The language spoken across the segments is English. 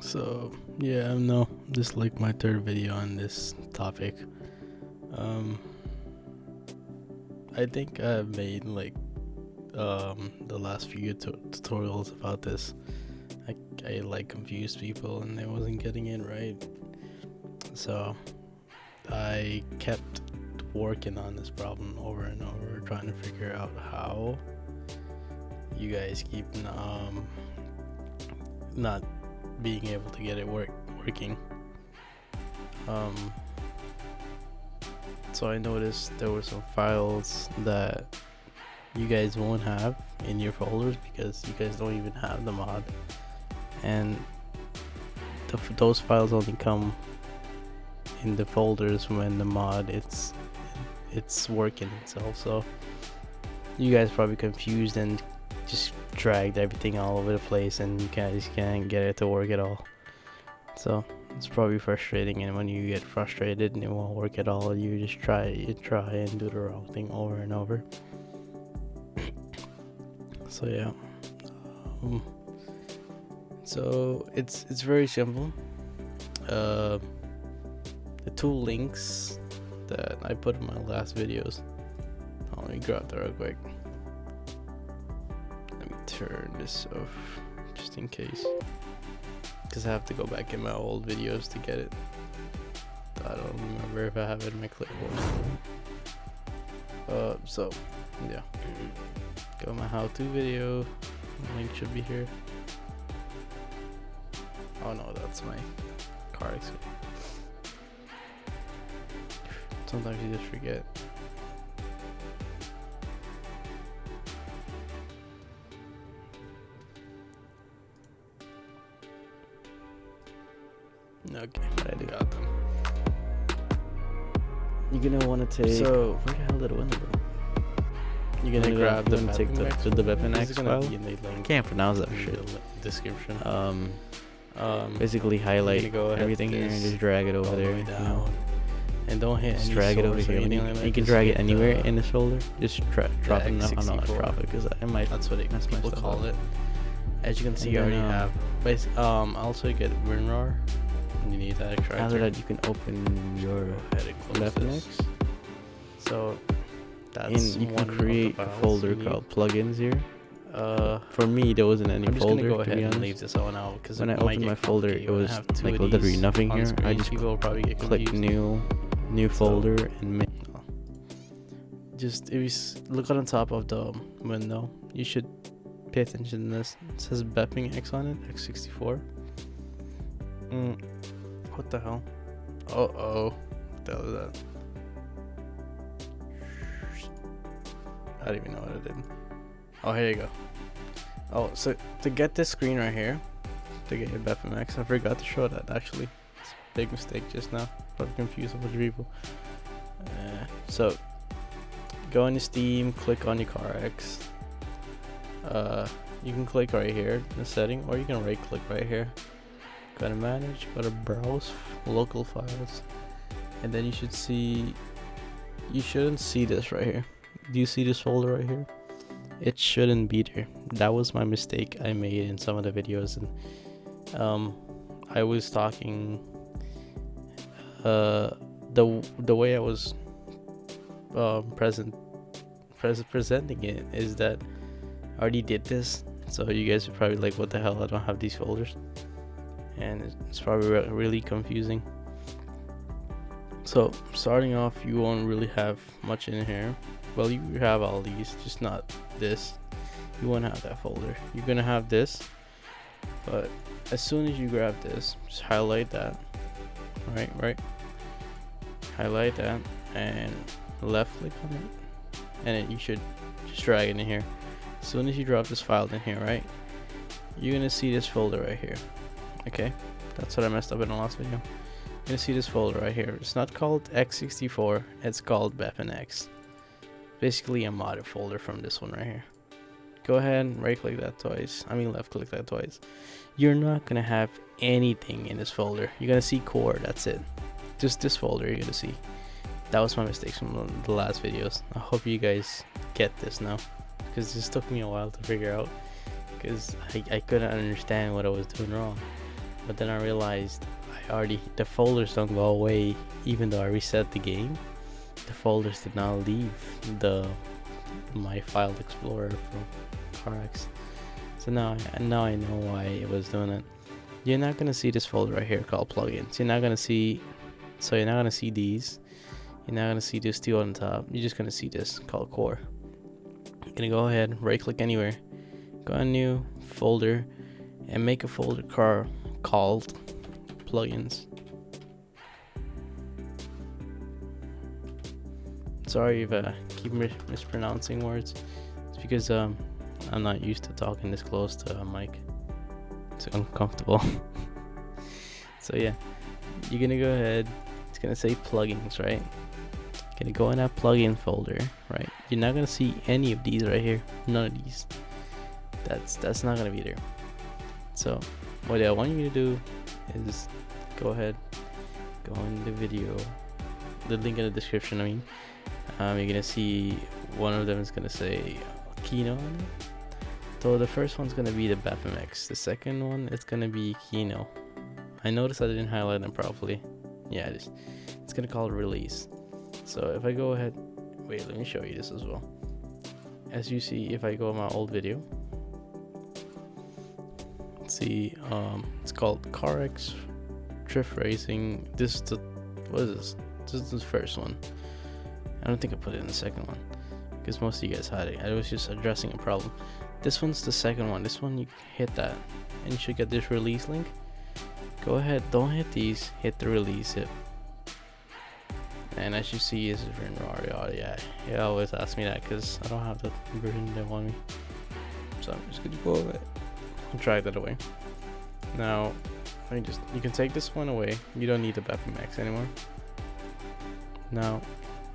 So yeah, no, this is like my third video on this topic. Um, I think I've made like um the last few tu- tutorials about this. I I like confused people and I wasn't getting it right, so I kept working on this problem over and over, trying to figure out how you guys keep um not being able to get it work working. Um, so I noticed there were some files that you guys won't have in your folders because you guys don't even have the mod, and the, those files only come in the folders when the mod it's it's working itself. So you guys probably confused and just dragged everything all over the place and you just can't get it to work at all. So it's probably frustrating and when you get frustrated and it won't work at all you just try you try and do the wrong thing over and over. So yeah. Um, so it's it's very simple. Uh, the two links that I put in my last videos. Let me grab that real quick turn this off just in case. Because I have to go back in my old videos to get it. I don't remember if I have it in my clipboard. Uh so yeah. Go my how-to video. Link should be here. Oh no that's my car exit sometimes you just forget Okay, I do got them. You're gonna want to take. So- where the hell did it went, bro? You're gonna Yeah, grab you the wanna take the- Mapping the- the X Mapping one? X This is gonna file? be in the link Can't pronounce that shit. the description. Um, Um, basically highlight go everything here and just drag it over there. way you know. and don't hit Just any drag it over here. You, like you can drag it anywhere the- in this folder. Just tra- drop it. No, I'm not drop it because I might. That's what it, mess my people stuff call up. it. As you can see, And I already um, have. Bas- um, also get WinRAR. You need that extractor. After that, you can open your Go ahead and close Mapping this. So that's and you can create a folder called plugins here. Uh, For me, there wasn't any I'm just folder. gonna go ahead and leave this one out because When I opened my folder, it was like literally nothing here. I just people will probably get Click new, new So- folder, and make. Just if you look on top of the window, you should pay attention to this. It says BepInEx on it, X64. Mm, what the hell? Uh oh. What the hell is that? I don't even know what I did. Oh, here you go. Oh, so to get this screen right here, to get your Bepping I forgot to show that actually. It's a big mistake just now. Probably confused a bunch of people. Uh, so go into Steam, click on your CarX. Uh, you can click right here in the setting, or you can right click right here. Go to manage, go to browse local files, and then you should see. You shouldn't see this right here. Do you see this folder right here? It shouldn't be there. That was my mistake I made in some of the videos, and um, I was talking. Uh, the the way I was um, present pres- presenting it is that I already did this, so you guys are probably like, "What the hell? I don't have these folders," and it's- probably re- really confusing. So starting off, you won't really have much in here. Well, you have all these, just not this. You won't have that folder. You're gonna have this, but as soon as you grab this, just highlight that. Right, right. Highlight that and left click on it and then you should just drag it in here as soon as you drop this file in here right you're gonna see this folder right here okay that's what I messed up in the last video. Gonna see this folder right here. It's not called x64 it's called BepInEx basically a modded folder from this one right here. Go ahead and right click that twice I mean left click that twice. You're not gonna have anything in this folder. You're gonna see core that's it. Just this folder you're gonna see. That was my mistake from the- the last videos. I hope you guys get this now because this took me a while to figure out because I, I couldn't understand what I was doing wrong. But then I realized I already the folders don't go away even though I reset the game. The folders did not leave the my file explorer from CarX so now now I know why it was doing it. You're not gonna see this folder right here called plugins. You're not gonna see so you're not gonna see these. You're not gonna see this two on top. You're just gonna see this called core. You're gonna go ahead right click anywhere go on new folder and make a folder car called plugins. Sorry if I keep mis mispronouncing words. It's because um I'm not used to talking this close to a mic. It's uncomfortable. So yeah. You're gonna go ahead it's gonna say plugins right? Gonna go in that plugin folder right? You're not gonna see any of these right here. None of these. That's that's not gonna be there. So what I want you to do is go ahead go in the video the link in the description I mean um, you're gonna see one of them is gonna say Kino so the first one's gonna be the BepImage. The second one it's gonna be Kino. I noticed I didn't highlight them properly. Yeah, it is. It's gonna call release. So if I go ahead, wait, let me show you this as well. As you see, if I go on my old video, see, um, it's called CarX Drift Racing. This is the, what is this? This is the first one. I don't think I put it in the second one because most of you guys had it. I was just addressing a problem. This one's the second one. This one you hit that and you should get this release link. Go ahead, don't hit these, hit the release it. And as you see, is written raw. Yeah, he always asks me that because I don't have the version they want me. So I'm just gonna go over it drag that away. Now, let me just, you can take this one away. You don't need the BepImage anymore. Now,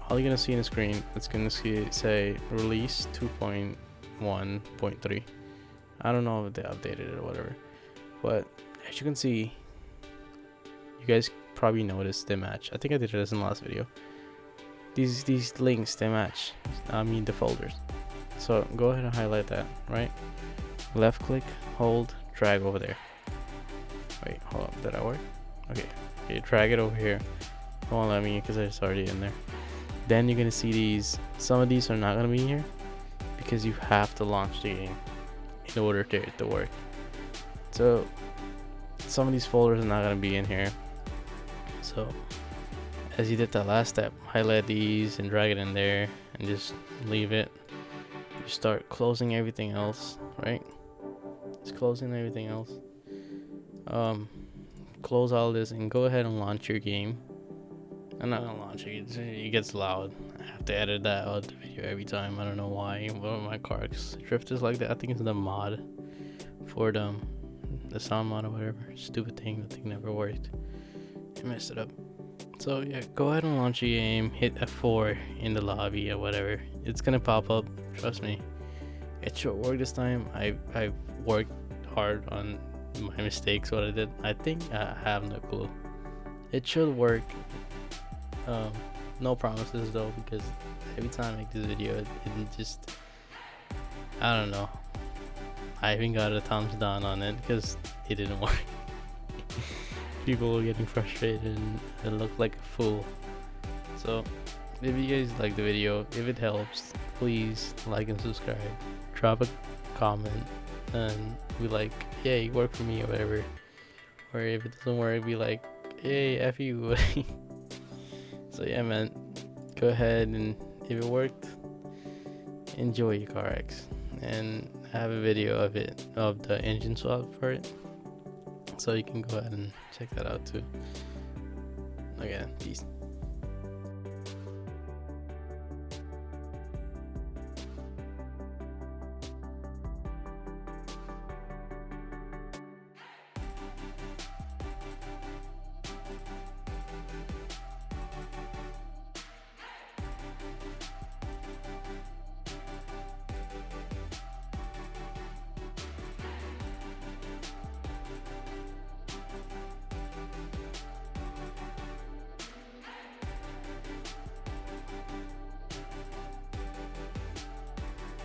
all you're gonna see in the screen, it's gonna see, say release 2.1.3. I don't know if they updated it or whatever but as you can see you guys probably noticed they match I think I did this in the last video these these links they match I mean the folders so go ahead and highlight that right left click hold drag over there wait hold up did that work okay okay drag it over here don't let me because it's already in there then you're gonna see these some of these are not gonna be here because you have to launch the game in order to it to work. So some of these folders are not to be in here. So as you did that last step, highlight these and drag it in there and just leave it. You start closing everything else, right? Just closing everything else. Um, close all this and go ahead and launch your game. I'm not gonna launch it. It gets loud. I have to edit that out the video every time. I don't know why. One of my cars drift is like that. I think it's the mod for the, um, the sound mod or whatever. Stupid thing. The thing never worked. I messed it up. So yeah, go ahead and launch your game. Hit F4 in the lobby or whatever. It's gonna pop up. Trust me. It should work this time. I I worked hard on my mistakes. What I did. I think I have no clue. It should work um, no promises though, because every time I make this video, it, it just I don't know. I even got a thumbs down on it because it didn't work. People were getting frustrated and it looked like a fool. So, if you guys like the video, if it helps, please like and subscribe. Drop a comment and be like, yeah, you work for me or whatever. Or if it doesn't work, be like, hey, F you. So yeah, man, go ahead and if it worked, enjoy your CarX. And I have a video of it, of the engine swap for it. So you can go ahead and check that out too. Again, peace.